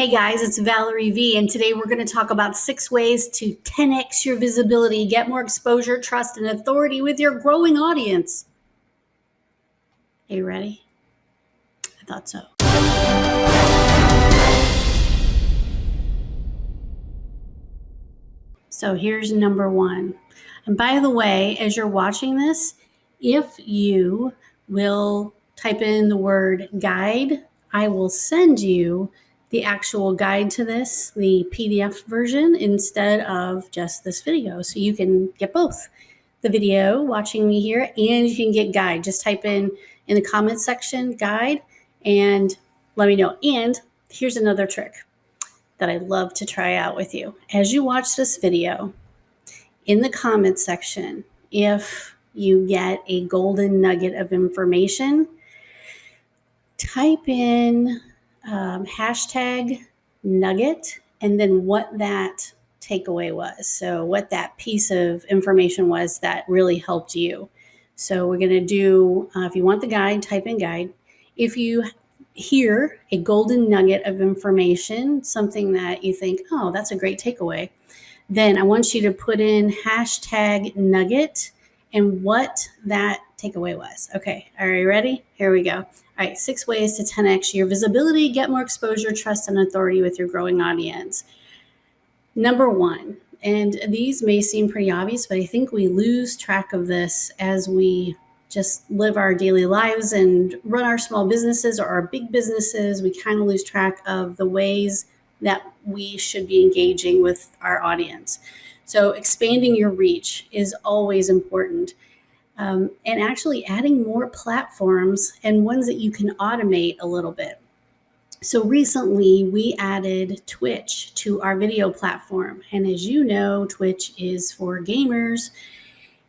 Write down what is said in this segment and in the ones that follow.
Hey guys, it's Valerie V, and today we're going to talk about six ways to 10x your visibility, get more exposure, trust, and authority with your growing audience. Are you ready? I thought so. So here's number one. And by the way, as you're watching this, if you will type in the word guide, I will send you the actual guide to this, the PDF version, instead of just this video. So you can get both the video watching me here and you can get guide. Just type in in the comment section guide and let me know. And here's another trick that I love to try out with you. As you watch this video, in the comment section, if you get a golden nugget of information, type in um, hashtag nugget and then what that takeaway was. So, what that piece of information was that really helped you. So, we're going to do, uh, if you want the guide, type in guide. If you hear a golden nugget of information, something that you think, oh, that's a great takeaway, then I want you to put in hashtag nugget and what that takeaway was. Okay, are you ready? Here we go. All right, six ways to 10x your visibility, get more exposure, trust, and authority with your growing audience. Number one, and these may seem pretty obvious, but I think we lose track of this as we just live our daily lives and run our small businesses or our big businesses. We kind of lose track of the ways that we should be engaging with our audience. So, expanding your reach is always important um, and actually adding more platforms and ones that you can automate a little bit. So recently we added Twitch to our video platform. And as you know, Twitch is for gamers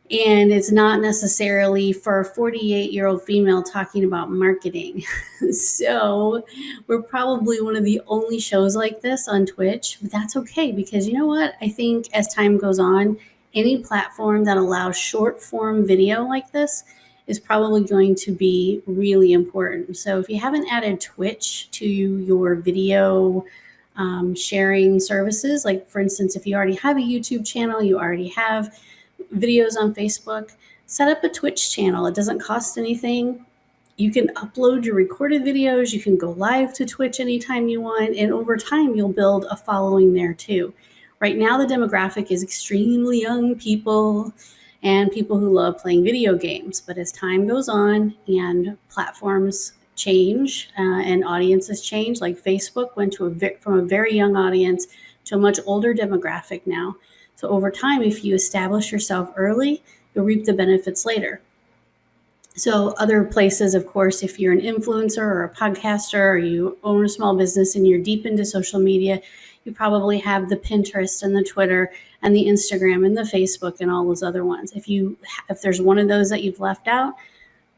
and it's not necessarily for a 48 year old female talking about marketing. so we're probably one of the only shows like this on Twitch, but that's okay because you know what? I think as time goes on, any platform that allows short form video like this is probably going to be really important. So if you haven't added Twitch to your video um, sharing services, like for instance, if you already have a YouTube channel, you already have videos on Facebook, set up a Twitch channel. It doesn't cost anything. You can upload your recorded videos. You can go live to Twitch anytime you want. And over time, you'll build a following there too. Right now, the demographic is extremely young people and people who love playing video games. But as time goes on and platforms change uh, and audiences change, like Facebook went to a from a very young audience to a much older demographic now. So over time, if you establish yourself early, you'll reap the benefits later. So other places, of course, if you're an influencer or a podcaster or you own a small business and you're deep into social media, you probably have the Pinterest and the Twitter and the Instagram and the Facebook and all those other ones. If you if there's one of those that you've left out,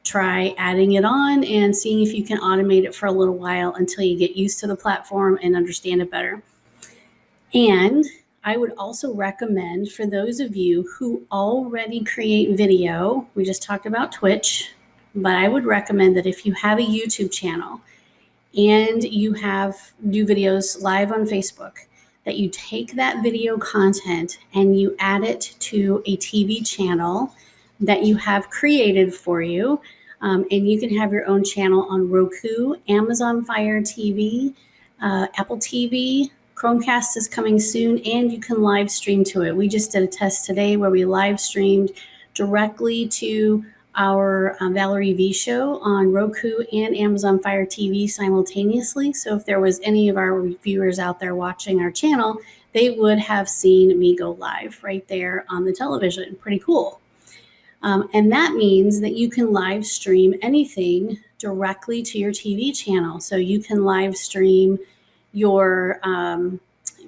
try adding it on and seeing if you can automate it for a little while until you get used to the platform and understand it better. And I would also recommend for those of you who already create video, we just talked about Twitch, but I would recommend that if you have a YouTube channel and you have new videos live on Facebook, that you take that video content and you add it to a TV channel that you have created for you. Um, and you can have your own channel on Roku, Amazon Fire TV, uh, Apple TV. Chromecast is coming soon, and you can live stream to it. We just did a test today where we live streamed directly to our uh, Valerie V show on Roku and Amazon Fire TV simultaneously. So if there was any of our viewers out there watching our channel, they would have seen me go live right there on the television. Pretty cool. Um, and that means that you can live stream anything directly to your TV channel. So you can live stream your um,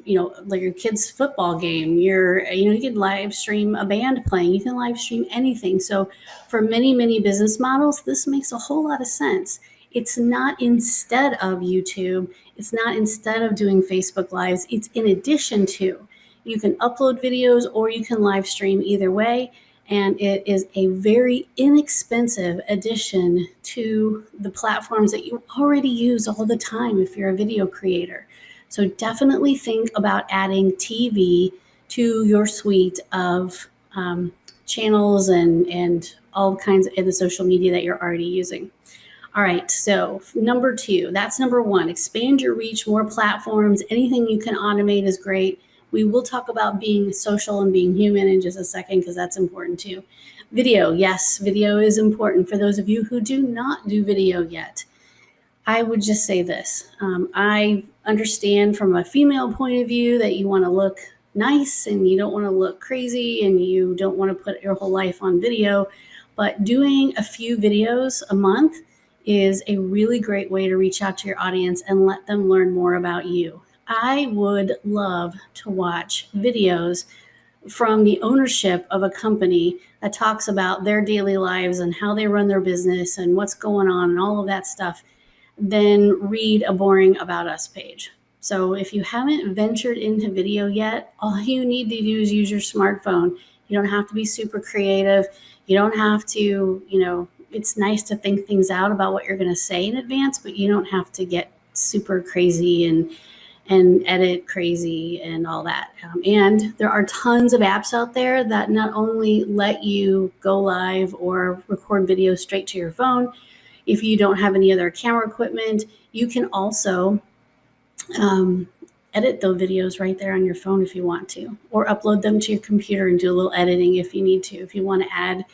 you know, like your kid's football game, your, you know, you can live stream a band playing, you can live stream anything. So for many, many business models, this makes a whole lot of sense. It's not instead of YouTube, it's not instead of doing Facebook Lives, it's in addition to. You can upload videos or you can live stream either way. And it is a very inexpensive addition to the platforms that you already use all the time if you're a video creator. So definitely think about adding TV to your suite of um, channels and, and all kinds of the social media that you're already using. All right, so number two, that's number one. Expand your reach, more platforms. Anything you can automate is great. We will talk about being social and being human in just a second because that's important too. Video, yes, video is important for those of you who do not do video yet. I would just say this um, I understand from a female point of view that you want to look nice and you don't want to look crazy and you don't want to put your whole life on video. But doing a few videos a month is a really great way to reach out to your audience and let them learn more about you. I would love to watch videos from the ownership of a company that talks about their daily lives and how they run their business and what's going on and all of that stuff than read a boring about us page. So if you haven't ventured into video yet, all you need to do is use your smartphone. You don't have to be super creative. You don't have to, you know, it's nice to think things out about what you're going to say in advance, but you don't have to get super crazy and and edit crazy and all that. Um, and there are tons of apps out there that not only let you go live or record video straight to your phone. If you don't have any other camera equipment, you can also um, edit those videos right there on your phone if you want to, or upload them to your computer and do a little editing if you need to. If you want to add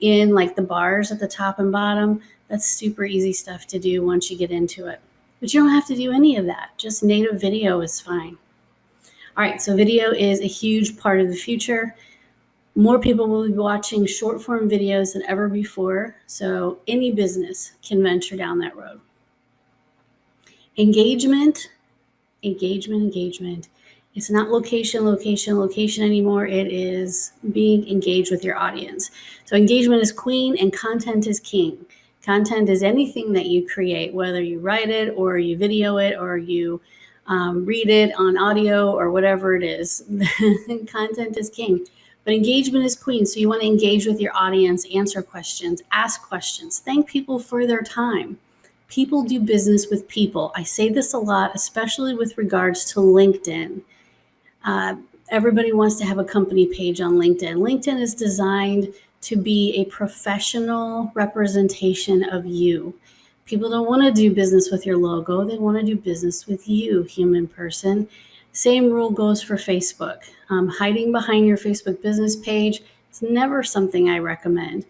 in like the bars at the top and bottom, that's super easy stuff to do once you get into it. But you don't have to do any of that. Just native video is fine. All right, so video is a huge part of the future. More people will be watching short form videos than ever before. So any business can venture down that road. Engagement, engagement, engagement. It's not location, location, location anymore. It is being engaged with your audience. So engagement is queen and content is king. Content is anything that you create, whether you write it or you video it or you um, read it on audio or whatever it is. Content is king. But engagement is queen. So you want to engage with your audience, answer questions, ask questions, thank people for their time. People do business with people. I say this a lot, especially with regards to LinkedIn. Uh, everybody wants to have a company page on LinkedIn. LinkedIn is designed to be a professional representation of you. People don't want to do business with your logo, they want to do business with you, human person. Same rule goes for Facebook. Um, hiding behind your Facebook business page, it's never something I recommend.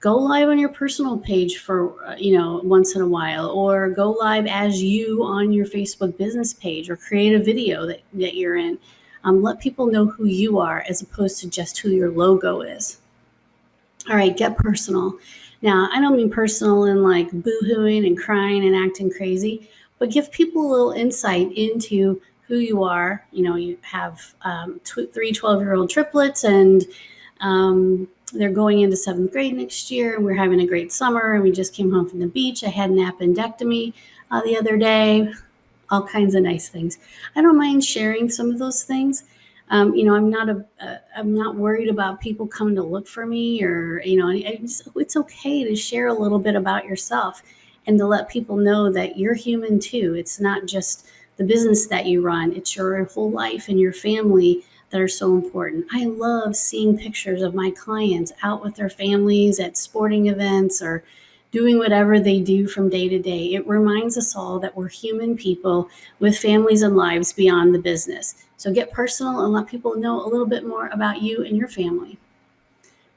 Go live on your personal page for, uh, you know, once in a while, or go live as you on your Facebook business page, or create a video that, that you're in. Um, let people know who you are as opposed to just who your logo is. All right, get personal. Now, I don't mean personal in like boohooing and crying and acting crazy, but give people a little insight into who you are. You know, you have um, tw- three 12 year old triplets and um, they're going into seventh grade next year. We're having a great summer and we just came home from the beach. I had an appendectomy uh, the other day, all kinds of nice things. I don't mind sharing some of those things um, you know, I'm not a, a, I'm not worried about people coming to look for me or, you know, just, it's okay to share a little bit about yourself and to let people know that you're human too. It's not just the business that you run, it's your whole life and your family that are so important. I love seeing pictures of my clients out with their families at sporting events or doing whatever they do from day to day. It reminds us all that we're human people with families and lives beyond the business. So get personal and let people know a little bit more about you and your family.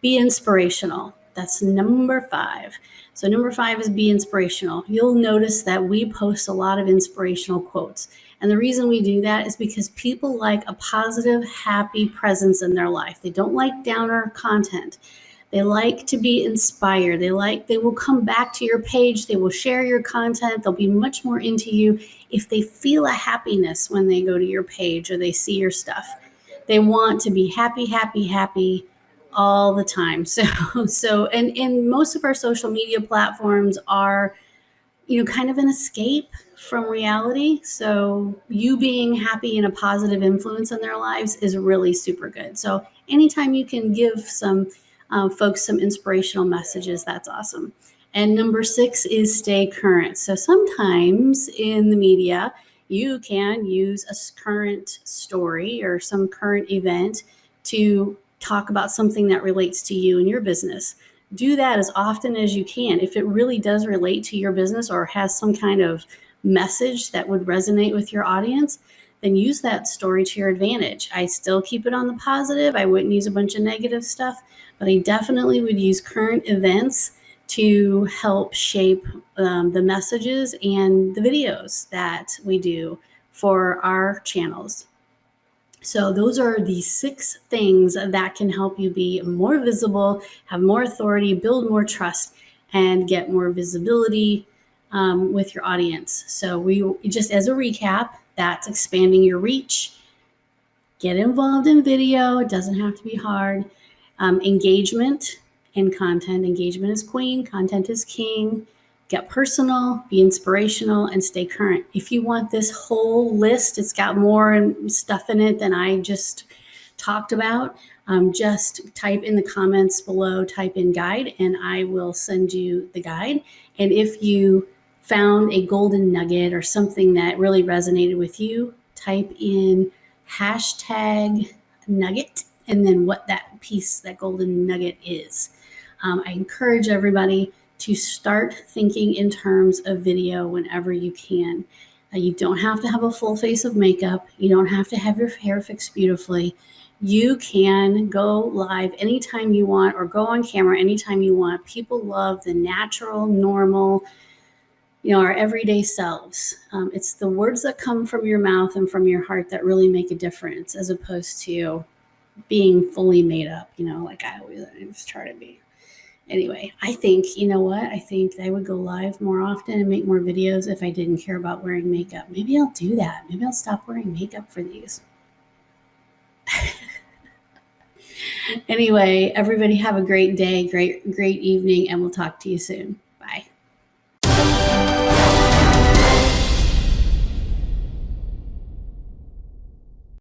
Be inspirational. That's number five. So, number five is be inspirational. You'll notice that we post a lot of inspirational quotes. And the reason we do that is because people like a positive, happy presence in their life. They don't like downer content. They like to be inspired. They like they will come back to your page, they will share your content, they'll be much more into you if they feel a happiness when they go to your page or they see your stuff. They want to be happy, happy, happy all the time. So so and and most of our social media platforms are you know kind of an escape from reality. So you being happy and a positive influence in their lives is really super good. So anytime you can give some um, folks some inspirational messages. That's awesome. And number six is stay current. So sometimes in the media, you can use a current story or some current event to talk about something that relates to you and your business. Do that as often as you can. If it really does relate to your business or has some kind of message that would resonate with your audience, then use that story to your advantage. I still keep it on the positive. I wouldn't use a bunch of negative stuff, but I definitely would use current events to help shape um, the messages and the videos that we do for our channels. So, those are the six things that can help you be more visible, have more authority, build more trust, and get more visibility um, with your audience. So, we just as a recap, that's expanding your reach. Get involved in video, it doesn't have to be hard. Um, engagement and content. Engagement is queen, content is king. Get personal, be inspirational, and stay current. If you want this whole list, it's got more stuff in it than I just talked about. Um, just type in the comments below, type in guide, and I will send you the guide. And if you found a golden nugget or something that really resonated with you, type in hashtag nugget and then what that piece, that golden nugget is. Um, I encourage everybody to start thinking in terms of video whenever you can. Uh, you don't have to have a full face of makeup, you don't have to have your hair fixed beautifully. You can go live anytime you want or go on camera anytime you want. People love the natural, normal, you know, our everyday selves. Um, it's the words that come from your mouth and from your heart that really make a difference as opposed to being fully made up, you know, like I always, I always try to be anyway, I think, you know what? I think I would go live more often and make more videos if I didn't care about wearing makeup. Maybe I'll do that. Maybe I'll stop wearing makeup for these. anyway, everybody have a great day, great, great evening, and we'll talk to you soon.